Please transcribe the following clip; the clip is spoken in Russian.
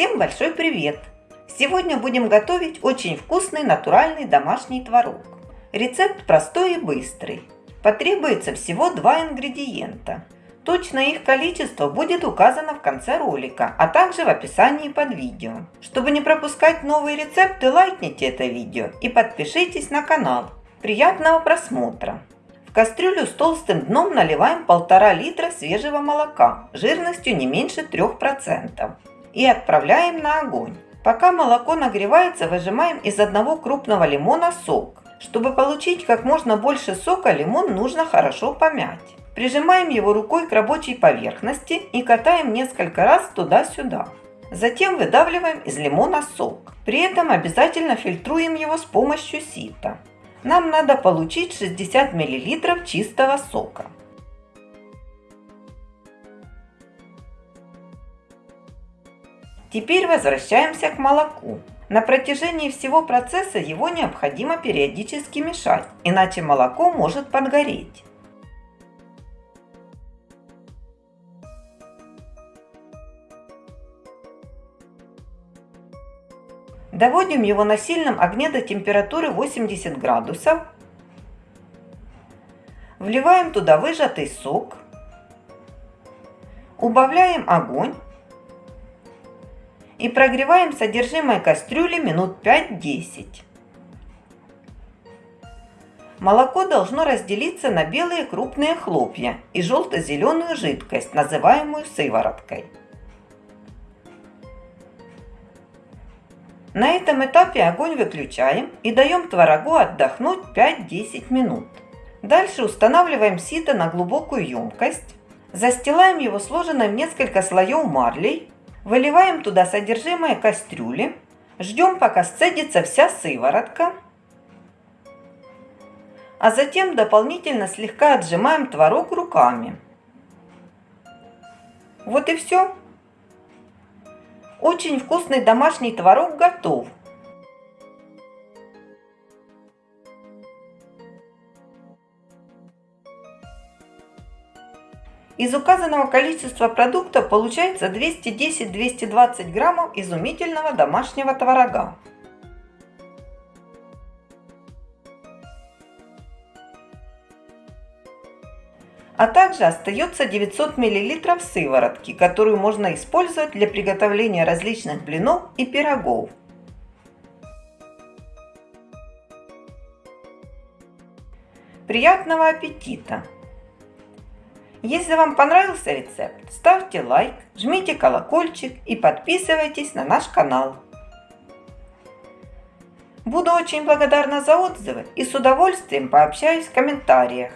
Всем большой привет! Сегодня будем готовить очень вкусный натуральный домашний творог. Рецепт простой и быстрый. Потребуется всего два ингредиента. Точное их количество будет указано в конце ролика, а также в описании под видео. Чтобы не пропускать новые рецепты, лайкните это видео и подпишитесь на канал. Приятного просмотра! В кастрюлю с толстым дном наливаем 1,5 литра свежего молока жирностью не меньше 3% и отправляем на огонь. Пока молоко нагревается, выжимаем из одного крупного лимона сок. Чтобы получить как можно больше сока, лимон нужно хорошо помять. Прижимаем его рукой к рабочей поверхности и катаем несколько раз туда-сюда. Затем выдавливаем из лимона сок. При этом обязательно фильтруем его с помощью сита нам надо получить 60 мл чистого сока. Теперь возвращаемся к молоку. На протяжении всего процесса его необходимо периодически мешать, иначе молоко может подгореть. Доводим его на сильном огне до температуры 80 градусов. Вливаем туда выжатый сок. Убавляем огонь. И прогреваем содержимое кастрюли минут 5-10. Молоко должно разделиться на белые крупные хлопья и желто-зеленую жидкость, называемую сывороткой. На этом этапе огонь выключаем и даем творогу отдохнуть 5-10 минут. Дальше устанавливаем сито на глубокую емкость, застилаем его сложенным несколько слоев марлей, выливаем туда содержимое кастрюли, ждем пока сцедится вся сыворотка, а затем дополнительно слегка отжимаем творог руками. Вот и все. Очень вкусный домашний творог готов. Из указанного количества продуктов получается 210-220 граммов изумительного домашнего творога. а также остается 900 мл сыворотки, которую можно использовать для приготовления различных блинов и пирогов. Приятного аппетита! Если вам понравился рецепт, ставьте лайк, жмите колокольчик и подписывайтесь на наш канал. Буду очень благодарна за отзывы и с удовольствием пообщаюсь в комментариях.